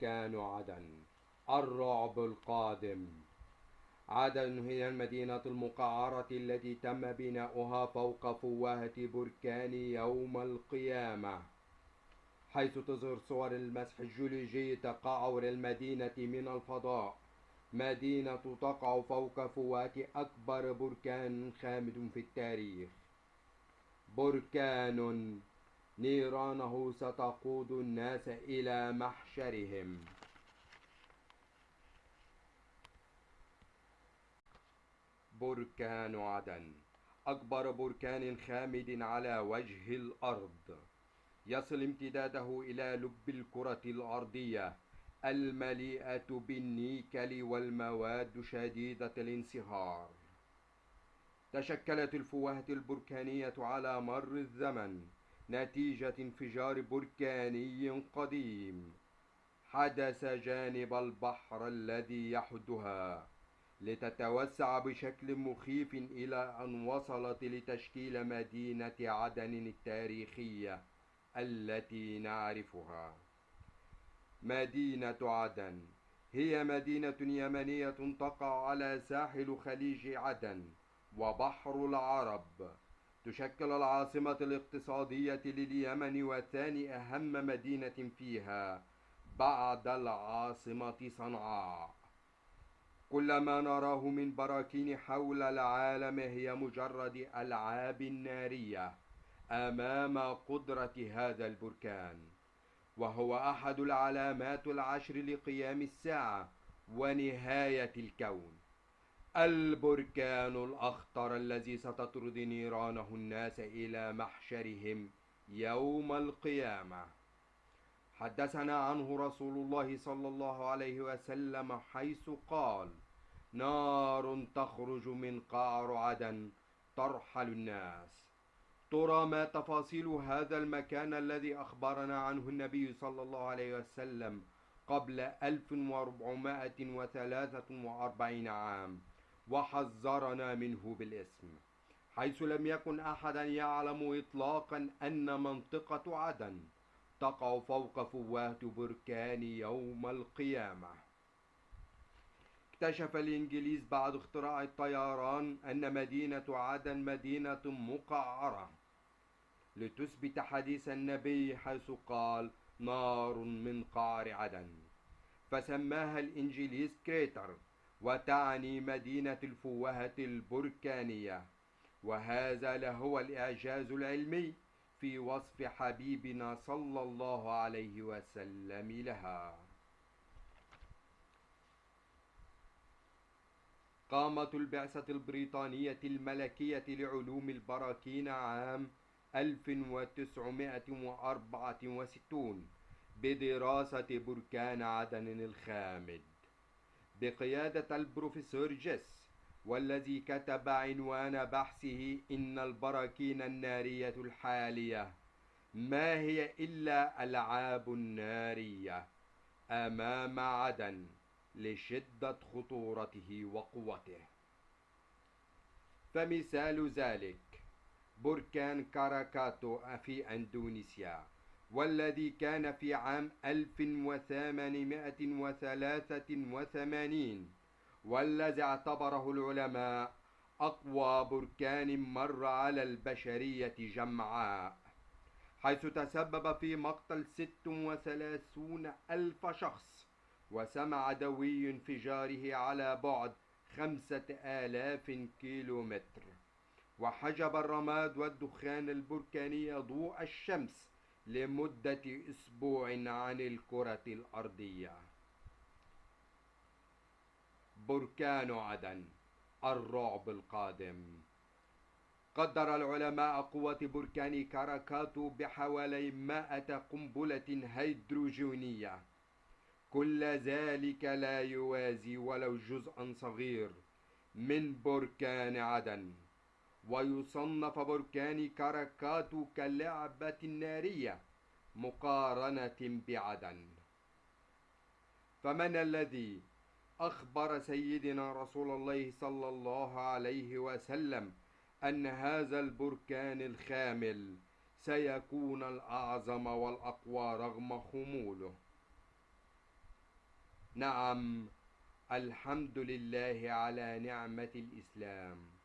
بركان عدن الرعب القادم. عدن هي المدينة المقعرة التي تم بناؤها فوق فوهة بركان يوم القيامة. حيث تظهر صور المسح الجيولوجي تقعر المدينة من الفضاء. مدينة تقع فوق فوهة أكبر بركان خامد في التاريخ. بركان نيرانه ستقود الناس إلى محشرهم. بركان عدن. أكبر بركان خامد على وجه الأرض. يصل امتداده إلى لب الكرة الأرضية. المليئة بالنيكل والمواد شديدة الانصهار. تشكلت الفوهة البركانية على مر الزمن. نتيجة انفجار بركاني قديم. حدث جانب البحر الذي يحدها لتتوسع بشكل مخيف إلى أن وصلت لتشكيل مدينة عدن التاريخية التي نعرفها. مدينة عدن. هي مدينة يمنية تقع على ساحل خليج عدن وبحر العرب. تشكل العاصمة الاقتصادية لليمن وثاني أهم مدينة فيها بعد العاصمة صنعاء. كل ما نراه من براكين حول العالم هي مجرد ألعاب نارية أمام قدرة هذا البركان وهو أحد العلامات العشر لقيام الساعة ونهاية الكون. البركان الأخطر الذي ستطرد نيرانه الناس إلى محشرهم يوم القيامة. حدثنا عنه رسول الله صلى الله عليه وسلم حيث قال نار تخرج من قعر عدن ترحل الناس. ترى ما تفاصيل هذا المكان الذي أخبرنا عنه النبي صلى الله عليه وسلم قبل 1443 عام. وحذرنا منه بالاسم حيث لم يكن أحدا يعلم إطلاقا أن منطقة عدن تقع فوق فواه بركان يوم القيامة. اكتشف الإنجليز بعد اختراع الطيران أن مدينة عدن مدينة مقعرة لتثبت حديث النبي حيث قال نار من قعر عدن فسماها الإنجليز كريتر. وتعني مدينة الفوهة البركانية. وهذا لهو الإعجاز العلمي في وصف حبيبنا صلى الله عليه وسلم لها. قامت البعثة البريطانية الملكية لعلوم البراكين عام 1964 بدراسة بركان عدن الخامد. بقيادة البروفيسور جيس والذي كتب عنوان بحثه إن البراكين النارية الحالية ما هي إلا ألعاب نارية أمام عدن لشدة خطورته وقوته. فمثال ذلك بركان كاراكاتو في أندونيسيا. والذي كان في عام 1883 والذي اعتبره العلماء أقوى بركان مر على البشرية جمعاء حيث تسبب في مقتل 36 ألف شخص وسمع دوي انفجاره على بعد خمسة آلاف كيلومتر. وحجب الرماد والدخان البركاني ضوء الشمس لمدة أسبوع عن الكرة الأرضية. بركان عدن الرعب القادم. قدر العلماء قوة بركان كاراكاتو بحوالي مائة قنبلة هيدروجينية. كل ذلك لا يوازي ولو جزءا صغير من بركان عدن. ويصنف بركان كاراكاتو كلعبة نارية مقارنة بعدن. فمن الذي أخبر سيدنا رسول الله صلى الله عليه وسلم أن هذا البركان الخامل سيكون الأعظم والأقوى رغم خموله؟ نعم الحمد لله على نعمة الإسلام.